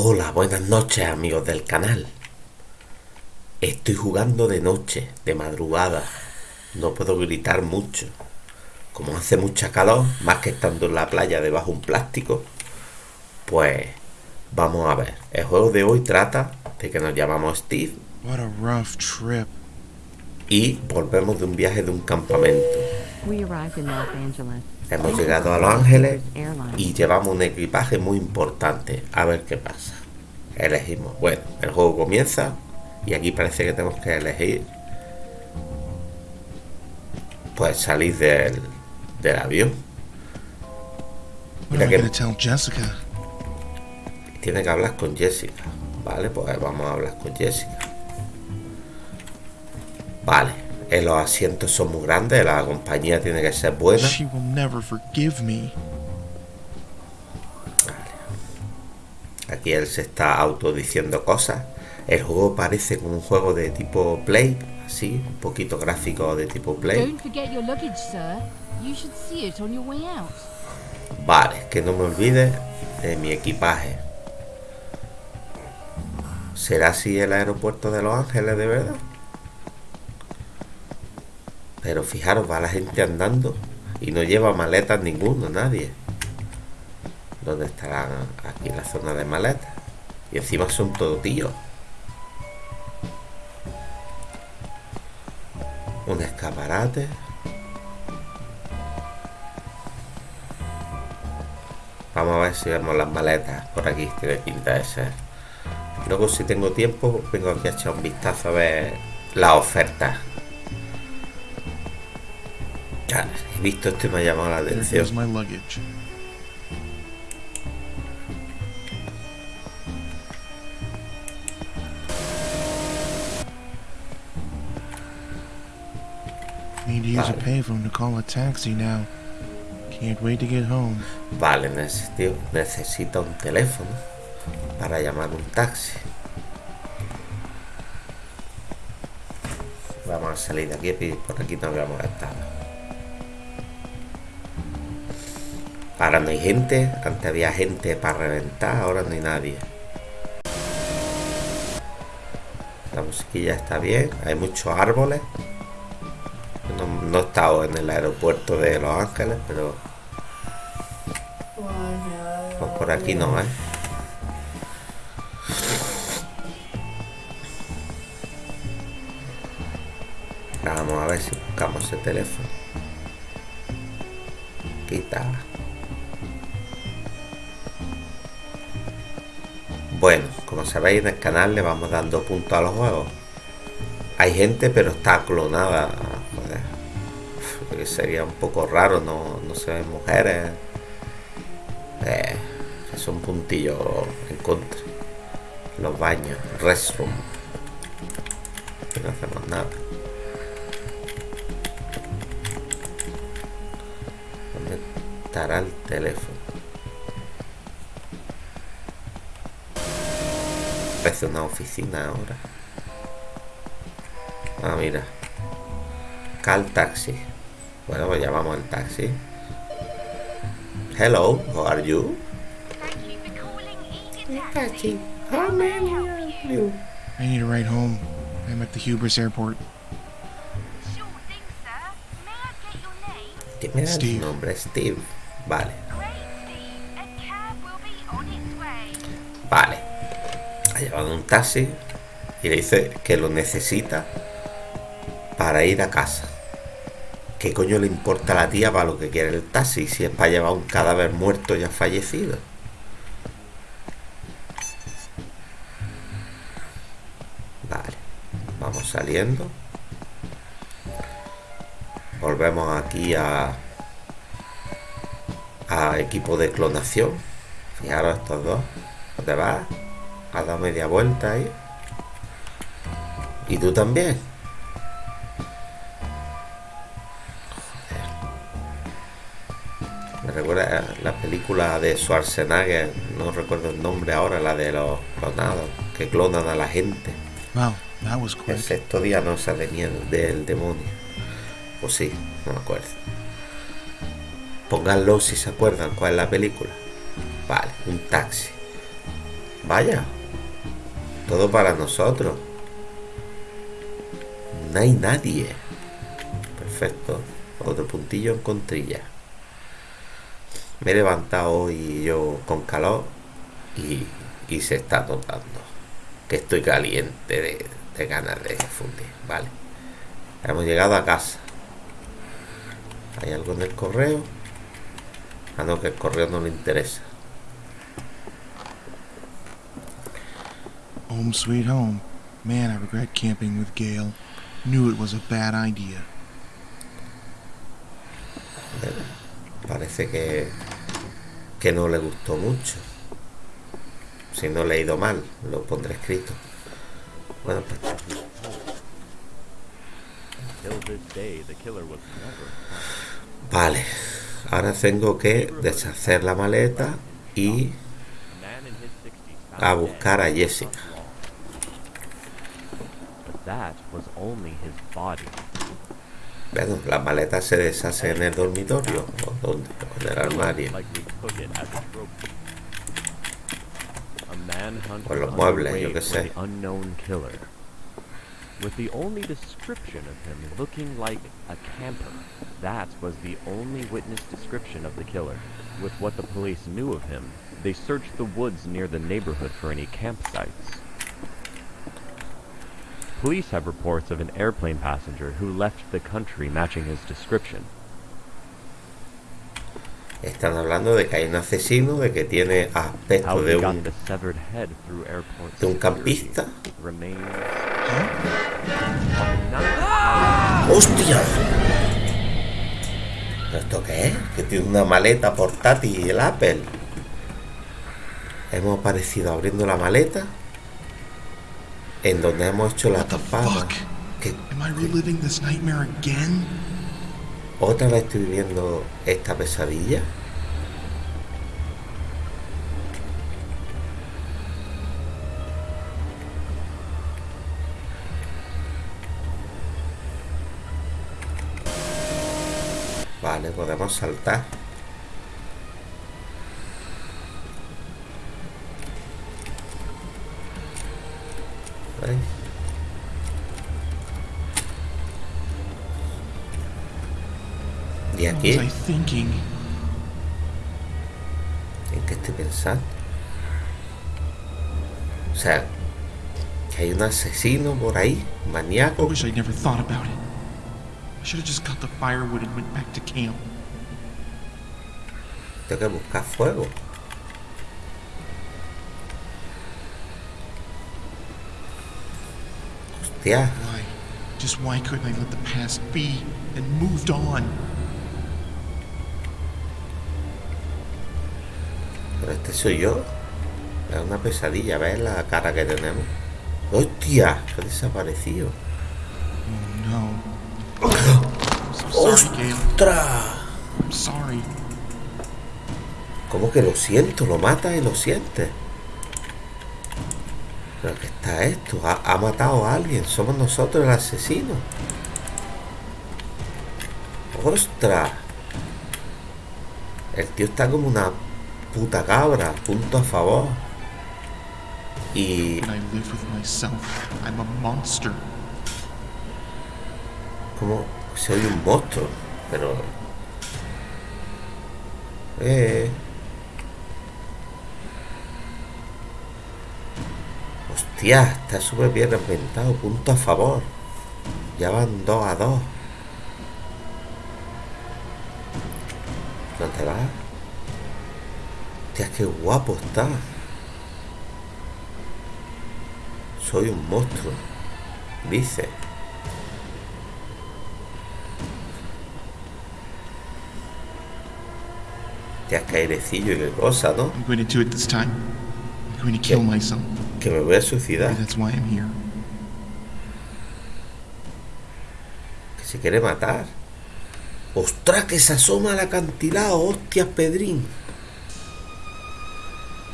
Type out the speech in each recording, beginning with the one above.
Hola, buenas noches amigos del canal. Estoy jugando de noche, de madrugada. No puedo gritar mucho. Como hace mucha calor, más que estando en la playa debajo de un plástico, pues vamos a ver. El juego de hoy trata de que nos llamamos Steve. What a rough trip. Y volvemos de un viaje de un campamento. Hemos llegado a Los Ángeles y llevamos un equipaje muy importante. A ver qué pasa. Elegimos. Bueno, el juego comienza y aquí parece que tenemos que elegir. Pues salir del, del avión. Mira que tiene que hablar con Jessica. Vale, pues vamos a hablar con Jessica. Vale, eh, los asientos son muy grandes, la compañía tiene que ser buena. She will never forgive me. Aquí él se está autodiciendo cosas. El juego parece como un juego de tipo Play, así, un poquito gráfico de tipo Play. Don't forget your luggage, sir. You should see it on your way out. Vale, que no me olvide de mi equipaje. ¿Será así el aeropuerto de Los Ángeles de verdad? Pero fijaros, va la gente andando y no lleva maletas ninguno, nadie. ¿Dónde estarán? Aquí en la zona de maletas. Y encima son todos tíos. Un escaparate. Vamos a ver si vemos las maletas por aquí, tiene pinta de. Luego si tengo tiempo, vengo aquí a echar un vistazo a ver las ofertas. Ya, he visto esto y me ha llamado la atención. goes my luggage. Need to use a Vale. payphone to call a taxi now. Can't wait to get home. Vale, necesito, necesito un teléfono para llamar un taxi. Vamos a salir de aquí y por aquí no habíamos estado. Ahora no hay gente, antes había gente para reventar, ahora no hay nadie. La musiquilla está bien, hay muchos árboles. No, he estado en el aeropuerto de Los Ángeles, pero pues por aquí no, ¿eh? Vamos a ver si buscamos ese teléfono. Quita. Bueno, como sabéis en el canal le vamos dando puntos a los juegos. Hay gente pero está clonada. Sería un poco raro, no, no se ven mujeres. Eh, es un puntillo en contra. Los baños, restroom. No hacemos nada. ¿Dónde estará el teléfono? Parece una oficina ahora. Ah, mira. Cal taxi. Bueno, pues llamamos al taxi. Hello, how are you? Thank you for calling Eden Taxi. How many are you? I need a ride home. I'm at the Hubris airport. Steve. nombre? Steve. Vale, vale. Ha llevado un taxi y le dice que lo necesita para ir a casa. ¿Qué coño le importa a la tía para lo que quiere el taxi si es para llevar un cadáver muerto ya fallecido? Vale, vamos saliendo. Volvemos aquí a a equipo de clonación. Fijaros estos dos. ¿Dónde vas? Has dado media vuelta ahí. Y tú también. Joder. Me recuerda a la película de Schwarzenegger, no recuerdo el nombre ahora, la de los clonados, que clonan a la gente. Wow, that was El quick. sexto día no se de miedo del demonio. O sí, no me acuerdo. Pónganlo si se acuerdan cuál es la película. Vale, un taxi. Vaya. Todo para nosotros. No hay nadie. Perfecto. Otro puntillo en contrilla. Me he levantado hoy yo con calor y, y se está notando que estoy caliente de, de ganas de fundir. Vale. Hemos llegado a casa. ¿Hay algo en el correo? Ah, no, que el correo no le interesa. Home sweet home. Man, I regret camping with Gail. Knew it was a bad idea. Parece que, que no le gustó mucho. Si no he leído mal, lo pondré escrito. Bueno, pues Till this day, the killer was never vale. Ahora tengo que deshacer la maleta y a man in his 60s found a dead buscar a Jessica. Front lawn. But that was only his body. Bueno, la maleta se deshace en el dormitorio o donde, en el armario. Likely took it as a manhunt O los muebles, yo qué sé. the unknown killer. With the only description of him looking like a camper. That was the only witness description of the killer. With what the police knew of him, they searched the woods near the neighborhood for any campsites. Police have reports of an airplane passenger who left the country matching his description. Están hablando de que hay un asesino, de que tiene aspecto de un, de un campista. remains ¡Hostia! ¿Pero ¿Esto qué es? Que tiene una maleta portátil y el Apple. Hemos aparecido abriendo la maleta en donde hemos hecho la tapada. fuck? Que Am I reliving this nightmare again? otra vez estoy viviendo esta pesadilla. Vale, podemos saltar. ¿Y What aquí? I? ¿En qué estoy pensando? O sea, que hay un asesino por ahí, I maníaco. wish I'd never thought about it. I should have just got the firewood and went back to camp. Tengo que buscar fuego. Hostia, Why? Just why couldn't I let the past be and moved on? Pero este soy yo. Es una pesadilla, ¿ves la cara que tenemos? ¡Hostia! Ha desaparecido. Oh no. Gail. ¡Ostras! Sorry. ¿Cómo que lo siento? Lo mata y lo siente. ¿Pero qué está esto? Ha, ha matado a alguien. Somos nosotros el asesino. ¡Ostras! El tío está como una puta cabra. Punto a favor. Y como soy un monstruo. Pero... Eh... Hostia, está súper bien inventado. Punto a favor. Ya van dos a dos. ¿Dónde vas? Hostia, qué guapo está. Soy un monstruo. Dice. Hostia, qué airecillo y qué cosa, ¿no? I'm going to do it this time. I'm going to kill Yeah. myself. Que me voy a suicidar. that's why I'm here. Que se quiere matar. ¡Ostras, que se asoma al acantilado! ¡Hostias, Pedrín!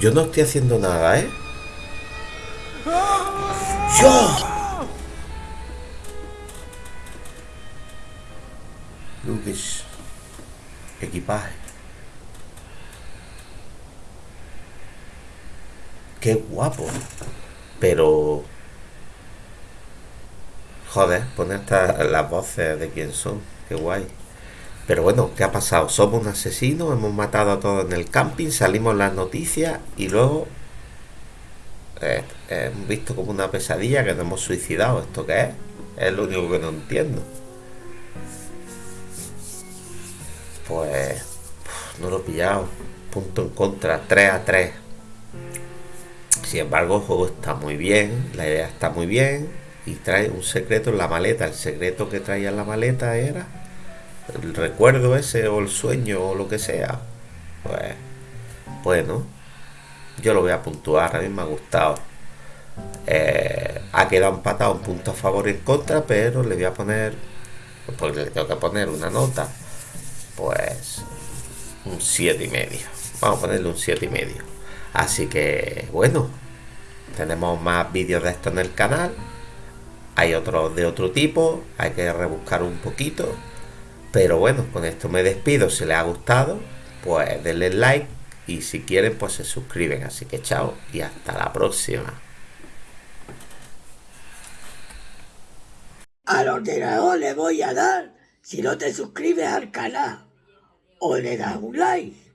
Yo no estoy haciendo nada, ¿eh? ¡Yo! Lucas. Equipaje. qué guapo. Pero... Joder, pone hasta las voces de quién son, qué guay. Pero bueno, ¿qué ha pasado? Somos un asesino, hemos matado a todos en el camping, salimos las noticias y luego eh, hemos visto como una pesadilla que nos hemos suicidado. ¿Esto qué es? Es lo único que no entiendo. Pues no lo he pillado. Punto en contra, 3 a 3. Sin embargo, el juego está muy bien, la idea está muy bien y trae un secreto en la maleta. El secreto que traía en la maleta era el recuerdo ese o el sueño o lo que sea. Pues bueno, yo lo voy a puntuar, a mí me ha gustado. Eh, ha quedado empatado un punto a favor y en contra, pero le voy a poner, porque le tengo que poner una nota, pues un 7 y medio. Vamos a ponerle un 7 y medio. Así que bueno, tenemos más vídeos de esto en el canal. Hay otros de otro tipo, hay que rebuscar un poquito. Pero bueno, con esto me despido. Si les ha gustado, pues denle like y si quieren, pues se suscriben. Así que chao y hasta la próxima. Al ordenador le voy a dar si no te suscribes al canal o le das un like.